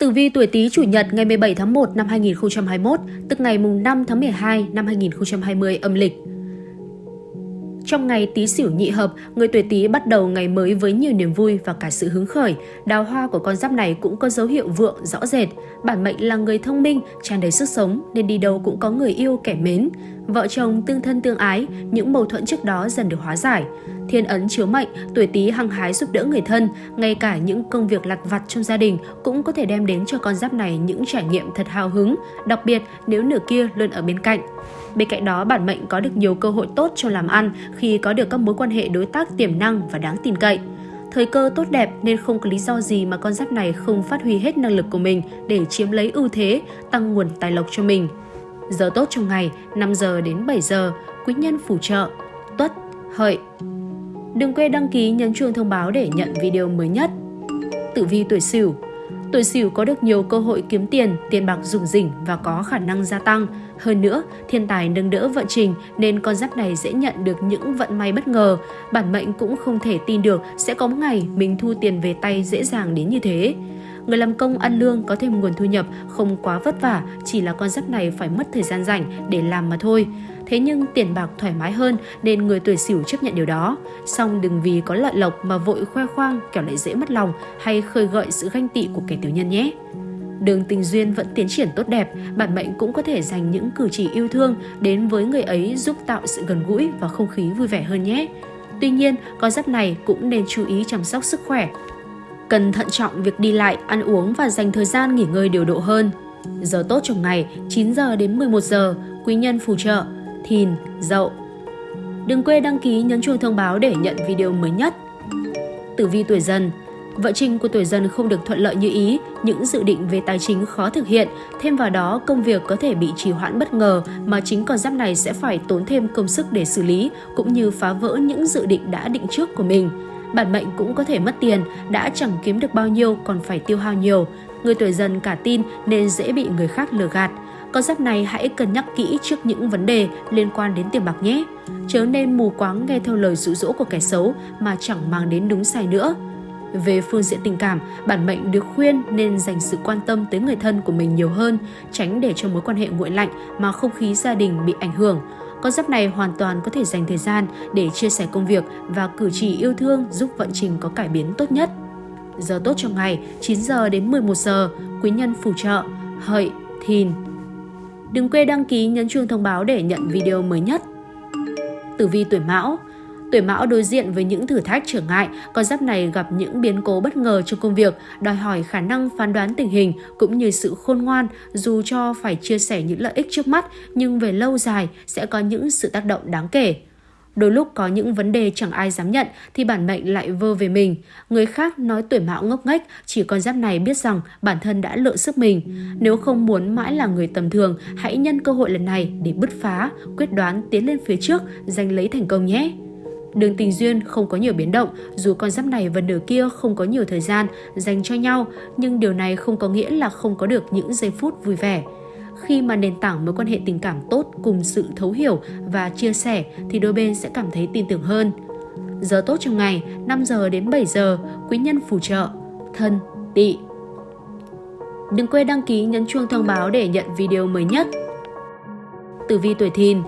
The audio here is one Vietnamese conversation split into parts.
Tử vi tuổi Tý chủ nhật ngày 17 tháng 1 năm 2021, tức ngày mùng 5 tháng 12 năm 2020 âm lịch. Trong ngày Tý Sửu nhị hợp, người tuổi Tý bắt đầu ngày mới với nhiều niềm vui và cả sự hứng khởi. Đào hoa của con giáp này cũng có dấu hiệu vượng rõ rệt. Bản mệnh là người thông minh, tràn đầy sức sống nên đi đâu cũng có người yêu kẻ mến. Vợ chồng tương thân tương ái, những mâu thuẫn trước đó dần được hóa giải. Thiên ấn chiếu mệnh, tuổi Tý hăng hái giúp đỡ người thân, ngay cả những công việc lặt vặt trong gia đình cũng có thể đem đến cho con giáp này những trải nghiệm thật hào hứng, đặc biệt nếu nửa kia luôn ở bên cạnh. Bên cạnh đó, bản mệnh có được nhiều cơ hội tốt cho làm ăn khi có được các mối quan hệ đối tác tiềm năng và đáng tin cậy. Thời cơ tốt đẹp nên không có lý do gì mà con giáp này không phát huy hết năng lực của mình để chiếm lấy ưu thế, tăng nguồn tài lộc cho mình. Giờ tốt trong ngày 5 giờ đến 7 giờ, quý nhân phù trợ, tuất, hợi. Đừng quên đăng ký nhấn chuông thông báo để nhận video mới nhất. Tử vi tuổi Sửu Tuổi Sửu có được nhiều cơ hội kiếm tiền, tiền bạc rủng rỉnh và có khả năng gia tăng. Hơn nữa, thiên tài nâng đỡ vận trình nên con giáp này dễ nhận được những vận may bất ngờ. Bản mệnh cũng không thể tin được sẽ có một ngày mình thu tiền về tay dễ dàng đến như thế. Người làm công ăn lương có thêm nguồn thu nhập không quá vất vả, chỉ là con giáp này phải mất thời gian rảnh để làm mà thôi. Thế nhưng tiền bạc thoải mái hơn nên người tuổi sửu chấp nhận điều đó. Song đừng vì có lợi lộc mà vội khoe khoang kẻo lại dễ mất lòng hay khơi gợi sự ganh tị của kẻ tiểu nhân nhé. Đường tình duyên vẫn tiến triển tốt đẹp, bản mệnh cũng có thể dành những cử chỉ yêu thương đến với người ấy giúp tạo sự gần gũi và không khí vui vẻ hơn nhé. Tuy nhiên, con giáp này cũng nên chú ý chăm sóc sức khỏe. Cần thận trọng việc đi lại, ăn uống và dành thời gian nghỉ ngơi điều độ hơn. Giờ tốt trong ngày 9 giờ đến 11 giờ, quý nhân phù trợ, thìn, dậu. Đừng quên đăng ký nhấn chuông thông báo để nhận video mới nhất. Tử vi tuổi dần vợ trình của tuổi dần không được thuận lợi như ý, những dự định về tài chính khó thực hiện, thêm vào đó công việc có thể bị trì hoãn bất ngờ mà chính con giáp này sẽ phải tốn thêm công sức để xử lý cũng như phá vỡ những dự định đã định trước của mình. Bản mệnh cũng có thể mất tiền, đã chẳng kiếm được bao nhiêu còn phải tiêu hao nhiều. Người tuổi dần cả tin nên dễ bị người khác lừa gạt. Con giáp này hãy cân nhắc kỹ trước những vấn đề liên quan đến tiền bạc nhé. Chớ nên mù quáng nghe theo lời dụ dỗ của kẻ xấu mà chẳng mang đến đúng sai nữa. Về phương diện tình cảm, bản mệnh được khuyên nên dành sự quan tâm tới người thân của mình nhiều hơn, tránh để cho mối quan hệ nguội lạnh mà không khí gia đình bị ảnh hưởng. Con giáp này hoàn toàn có thể dành thời gian để chia sẻ công việc và cử chỉ yêu thương giúp vận trình có cải biến tốt nhất. Giờ tốt trong ngày 9 giờ đến 11 giờ, quý nhân phù trợ, hợi, thìn. Đừng quên đăng ký nhấn chuông thông báo để nhận video mới nhất. Tử vi tuổi Mão Tuổi Mão đối diện với những thử thách trở ngại, con giáp này gặp những biến cố bất ngờ trong công việc, đòi hỏi khả năng phán đoán tình hình cũng như sự khôn ngoan, dù cho phải chia sẻ những lợi ích trước mắt nhưng về lâu dài sẽ có những sự tác động đáng kể. Đôi lúc có những vấn đề chẳng ai dám nhận thì bản mệnh lại vơ về mình. Người khác nói tuổi mão ngốc nghếch, chỉ con giáp này biết rằng bản thân đã lựa sức mình. Nếu không muốn mãi là người tầm thường, hãy nhân cơ hội lần này để bứt phá, quyết đoán tiến lên phía trước, giành lấy thành công nhé. Đường tình duyên không có nhiều biến động, dù con giáp này và nửa kia không có nhiều thời gian dành cho nhau, nhưng điều này không có nghĩa là không có được những giây phút vui vẻ. Khi mà nền tảng mối quan hệ tình cảm tốt cùng sự thấu hiểu và chia sẻ thì đôi bên sẽ cảm thấy tin tưởng hơn. Giờ tốt trong ngày 5 giờ đến 7 giờ, quý nhân phù trợ, thân, tỵ. Đừng quên đăng ký nhấn chuông thông báo để nhận video mới nhất. Tử vi tuổi thìn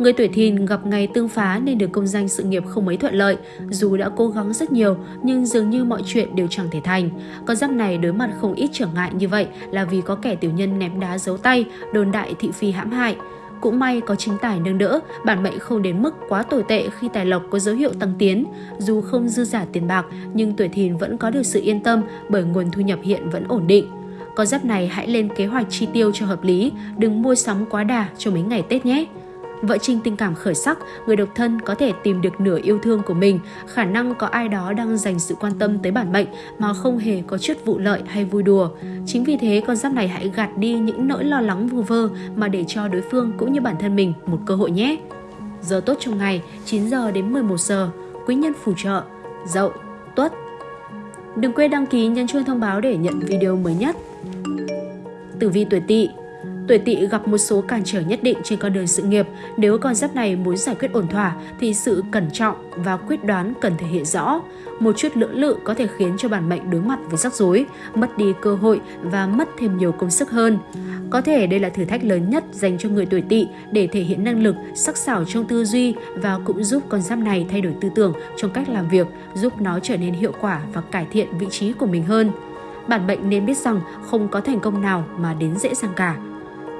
Người tuổi thìn gặp ngày tương phá nên được công danh sự nghiệp không mấy thuận lợi. Dù đã cố gắng rất nhiều nhưng dường như mọi chuyện đều chẳng thể thành. Con giáp này đối mặt không ít trở ngại như vậy là vì có kẻ tiểu nhân ném đá giấu tay, đồn đại thị phi hãm hại. Cũng may có chính tài nâng đỡ, bản mệnh không đến mức quá tồi tệ khi tài lộc có dấu hiệu tăng tiến. Dù không dư giả tiền bạc, nhưng tuổi thìn vẫn có được sự yên tâm bởi nguồn thu nhập hiện vẫn ổn định. Con giáp này hãy lên kế hoạch chi tiêu cho hợp lý, đừng mua sắm quá đà cho mấy ngày Tết nhé. Vợ Trinh tình cảm khởi sắc, người độc thân có thể tìm được nửa yêu thương của mình, khả năng có ai đó đang dành sự quan tâm tới bản mệnh mà không hề có chút vụ lợi hay vui đùa. Chính vì thế con giáp này hãy gạt đi những nỗi lo lắng vu vơ mà để cho đối phương cũng như bản thân mình một cơ hội nhé. Giờ tốt trong ngày 9 giờ đến 11 giờ, quý nhân phù trợ, dậu, tuất. Đừng quên đăng ký nhấn chuông thông báo để nhận video mới nhất. Tử vi tuổi tỵ Tuổi tỵ gặp một số cản trở nhất định trên con đường sự nghiệp. Nếu con giáp này muốn giải quyết ổn thỏa thì sự cẩn trọng và quyết đoán cần thể hiện rõ. Một chút lưỡng lự có thể khiến cho bản mệnh đối mặt với rắc rối, mất đi cơ hội và mất thêm nhiều công sức hơn. Có thể đây là thử thách lớn nhất dành cho người tuổi tỵ để thể hiện năng lực, sắc sảo trong tư duy và cũng giúp con giáp này thay đổi tư tưởng trong cách làm việc, giúp nó trở nên hiệu quả và cải thiện vị trí của mình hơn. Bản mệnh nên biết rằng không có thành công nào mà đến dễ dàng cả.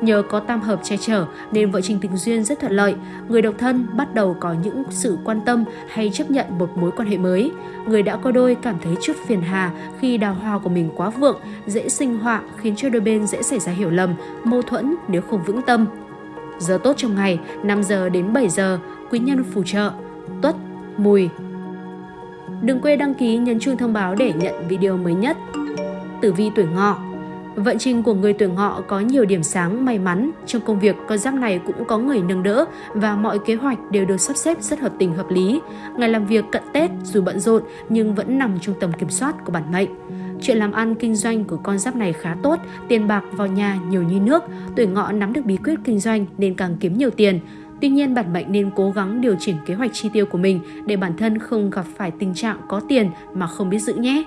Nhờ có tam hợp che chở nên vợ trình tình duyên rất thuận lợi. Người độc thân bắt đầu có những sự quan tâm hay chấp nhận một mối quan hệ mới. Người đã có đôi cảm thấy chút phiền hà khi đào hoa của mình quá vượng, dễ sinh họa khiến cho đôi bên dễ xảy ra hiểu lầm, mâu thuẫn nếu không vững tâm. Giờ tốt trong ngày 5 giờ đến 7 giờ, quý nhân phù trợ, tuất, mùi. Đừng quên đăng ký nhấn chuông thông báo để nhận video mới nhất. Tử vi tuổi ngọ Vận trình của người tuổi ngọ có nhiều điểm sáng may mắn. Trong công việc, con giáp này cũng có người nâng đỡ và mọi kế hoạch đều được sắp xếp rất hợp tình hợp lý. Ngày làm việc cận Tết dù bận rộn nhưng vẫn nằm trong tầm kiểm soát của bản mệnh. Chuyện làm ăn kinh doanh của con giáp này khá tốt, tiền bạc vào nhà nhiều như nước, tuổi ngọ nắm được bí quyết kinh doanh nên càng kiếm nhiều tiền. Tuy nhiên, bản mệnh nên cố gắng điều chỉnh kế hoạch chi tiêu của mình để bản thân không gặp phải tình trạng có tiền mà không biết giữ nhé.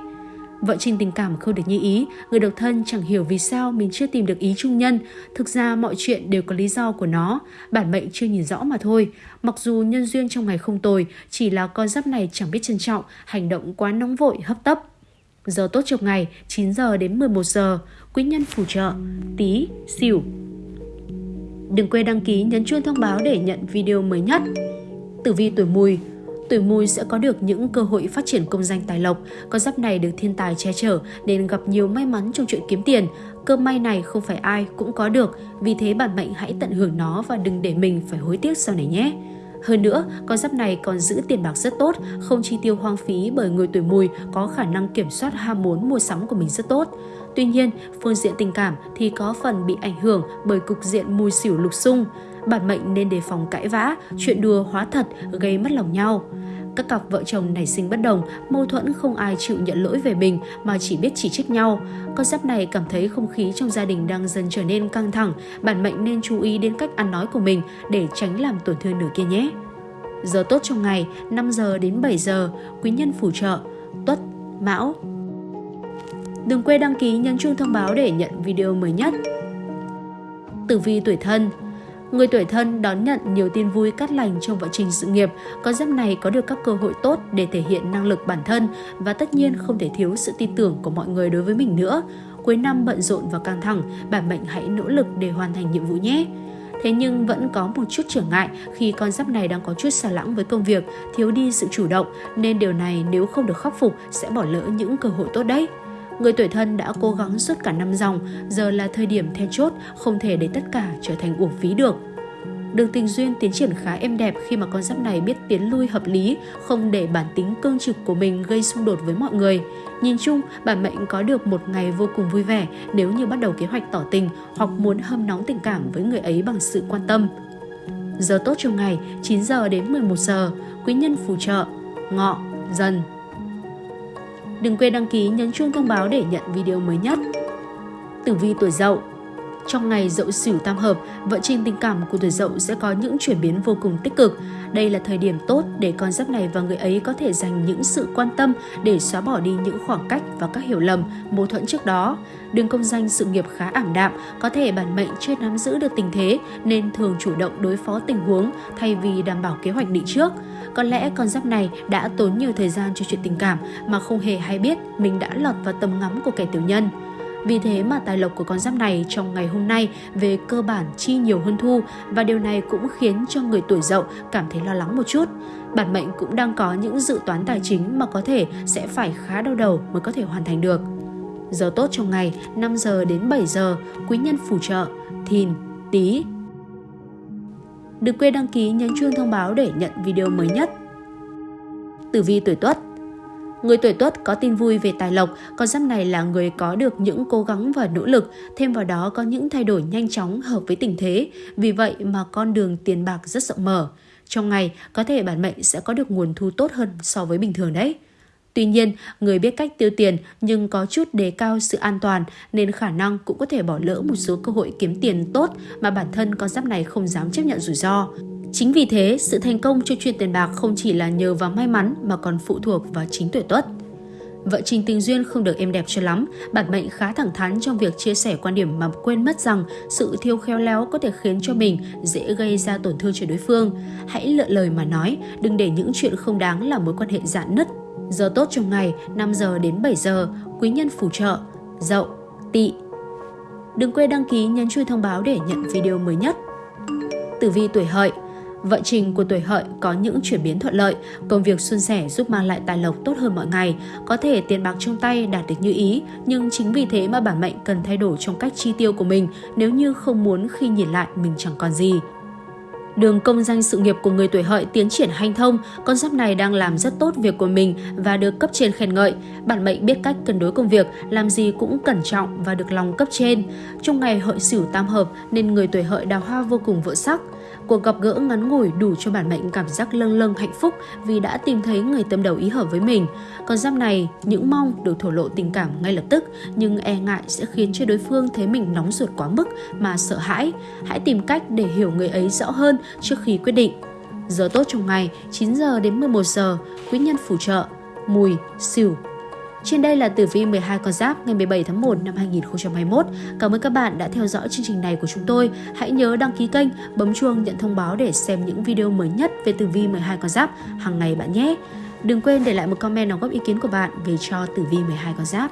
Vợ trình tình cảm không được như ý, người độc thân chẳng hiểu vì sao mình chưa tìm được ý chung nhân. Thực ra mọi chuyện đều có lý do của nó, bản mệnh chưa nhìn rõ mà thôi. Mặc dù nhân duyên trong ngày không tồi, chỉ là con giáp này chẳng biết trân trọng, hành động quá nóng vội, hấp tấp. Giờ tốt trong ngày 9 giờ đến 11 giờ, quý nhân phù trợ, tí, xỉu. Đừng quên đăng ký nhấn chuông thông báo để nhận video mới nhất. Tử vi tuổi mùi tuổi mùi sẽ có được những cơ hội phát triển công danh tài lộc. Con giáp này được thiên tài che chở nên gặp nhiều may mắn trong chuyện kiếm tiền. Cơ may này không phải ai cũng có được, vì thế bản mệnh hãy tận hưởng nó và đừng để mình phải hối tiếc sau này nhé. Hơn nữa, con giáp này còn giữ tiền bạc rất tốt, không chi tiêu hoang phí bởi người tuổi mùi có khả năng kiểm soát ham muốn mua sắm của mình rất tốt. Tuy nhiên, phương diện tình cảm thì có phần bị ảnh hưởng bởi cục diện mùi xỉu lục xung. Bản mệnh nên đề phòng cãi vã, chuyện đùa hóa thật gây mất lòng nhau. Các cặp vợ chồng nảy sinh bất đồng, mâu thuẫn không ai chịu nhận lỗi về mình mà chỉ biết chỉ trích nhau. Con giáp này cảm thấy không khí trong gia đình đang dần trở nên căng thẳng, bản mệnh nên chú ý đến cách ăn nói của mình để tránh làm tổn thương nửa kia nhé. Giờ tốt trong ngày 5 giờ đến 7 giờ, quý nhân phù trợ, tuất, mão. Đừng quên đăng ký nhấn chuông thông báo để nhận video mới nhất. Tử vi tuổi thân Người tuổi thân đón nhận nhiều tin vui cát lành trong vận trình sự nghiệp, con giáp này có được các cơ hội tốt để thể hiện năng lực bản thân và tất nhiên không thể thiếu sự tin tưởng của mọi người đối với mình nữa. Cuối năm bận rộn và căng thẳng, bản mệnh hãy nỗ lực để hoàn thành nhiệm vụ nhé. Thế nhưng vẫn có một chút trở ngại khi con giáp này đang có chút xa lãng với công việc, thiếu đi sự chủ động, nên điều này nếu không được khắc phục sẽ bỏ lỡ những cơ hội tốt đấy. Người tuổi thân đã cố gắng suốt cả năm dòng, giờ là thời điểm then chốt, không thể để tất cả trở thành uổng phí được. Đường tình duyên tiến triển khá êm đẹp khi mà con giáp này biết tiến lui hợp lý, không để bản tính cương trực của mình gây xung đột với mọi người. Nhìn chung, bản mệnh có được một ngày vô cùng vui vẻ nếu như bắt đầu kế hoạch tỏ tình hoặc muốn hâm nóng tình cảm với người ấy bằng sự quan tâm. Giờ tốt trong ngày 9 giờ đến 11 giờ, quý nhân phù trợ, ngọ, dần. Đừng quên đăng ký nhấn chuông thông báo để nhận video mới nhất. Tử vi tuổi dậu trong ngày dậu sửu tam hợp, vận trình tình cảm của tuổi dậu sẽ có những chuyển biến vô cùng tích cực. Đây là thời điểm tốt để con giáp này và người ấy có thể dành những sự quan tâm để xóa bỏ đi những khoảng cách và các hiểu lầm, mâu thuẫn trước đó. Đường công danh sự nghiệp khá ảm đạm, có thể bản mệnh chưa nắm giữ được tình thế nên thường chủ động đối phó tình huống thay vì đảm bảo kế hoạch định trước. Có lẽ con giáp này đã tốn nhiều thời gian cho chuyện tình cảm mà không hề hay biết mình đã lọt vào tầm ngắm của kẻ tiểu nhân. Vì thế mà tài lộc của con giáp này trong ngày hôm nay về cơ bản chi nhiều hơn thu và điều này cũng khiến cho người tuổi dậu cảm thấy lo lắng một chút. Bản mệnh cũng đang có những dự toán tài chính mà có thể sẽ phải khá đau đầu mới có thể hoàn thành được. Giờ tốt trong ngày 5 giờ đến 7 giờ, quý nhân phù trợ, thìn, tí. Đừng quên đăng ký nhấn chuông thông báo để nhận video mới nhất. Tử vi tuổi Tuất Người tuổi tuất có tin vui về tài lộc, con giáp này là người có được những cố gắng và nỗ lực, thêm vào đó có những thay đổi nhanh chóng hợp với tình thế, vì vậy mà con đường tiền bạc rất rộng mở. Trong ngày, có thể bản mệnh sẽ có được nguồn thu tốt hơn so với bình thường đấy. Tuy nhiên, người biết cách tiêu tiền nhưng có chút đề cao sự an toàn nên khả năng cũng có thể bỏ lỡ một số cơ hội kiếm tiền tốt mà bản thân con giáp này không dám chấp nhận rủi ro. Chính vì thế, sự thành công cho chuyện tiền bạc không chỉ là nhờ vào may mắn mà còn phụ thuộc vào chính tuổi tuất. Vợ Trình tình duyên không được êm đẹp cho lắm, bản mệnh khá thẳng thắn trong việc chia sẻ quan điểm mà quên mất rằng sự thiếu khéo léo có thể khiến cho mình dễ gây ra tổn thương cho đối phương. Hãy lựa lời mà nói, đừng để những chuyện không đáng làm mối quan hệ dạn nứt. Giờ tốt trong ngày 5 giờ đến 7 giờ, quý nhân phù trợ, dậu, tỵ. Đừng quên đăng ký nhấn chuông thông báo để nhận video mới nhất. Tử vi tuổi hợi Vận trình của tuổi hợi có những chuyển biến thuận lợi, công việc suôn sẻ giúp mang lại tài lộc tốt hơn mọi ngày, có thể tiền bạc trong tay đạt được như ý, nhưng chính vì thế mà bản mệnh cần thay đổi trong cách chi tiêu của mình nếu như không muốn khi nhìn lại mình chẳng còn gì. Đường công danh sự nghiệp của người tuổi hợi tiến triển hanh thông, con giáp này đang làm rất tốt việc của mình và được cấp trên khen ngợi. Bản mệnh biết cách cân đối công việc, làm gì cũng cẩn trọng và được lòng cấp trên. Trong ngày hợi sửu tam hợp nên người tuổi hợi đào hoa vô cùng vượng sắc. Cuộc gặp gỡ ngắn ngủi đủ cho bản mệnh cảm giác lâng lâng hạnh phúc vì đã tìm thấy người tâm đầu ý hợp với mình. Còn giáp này, những mong được thổ lộ tình cảm ngay lập tức nhưng e ngại sẽ khiến cho đối phương thấy mình nóng ruột quá mức mà sợ hãi. Hãy tìm cách để hiểu người ấy rõ hơn trước khi quyết định. Giờ tốt trong ngày 9 giờ đến 11 giờ, quý nhân phù trợ, mùi, xỉu, trên đây là tử vi 12 con giáp ngày 17 tháng 1 năm 2021. Cảm ơn các bạn đã theo dõi chương trình này của chúng tôi. Hãy nhớ đăng ký kênh, bấm chuông nhận thông báo để xem những video mới nhất về tử vi 12 con giáp hàng ngày bạn nhé. Đừng quên để lại một comment đóng góp ý kiến của bạn về cho tử vi 12 con giáp.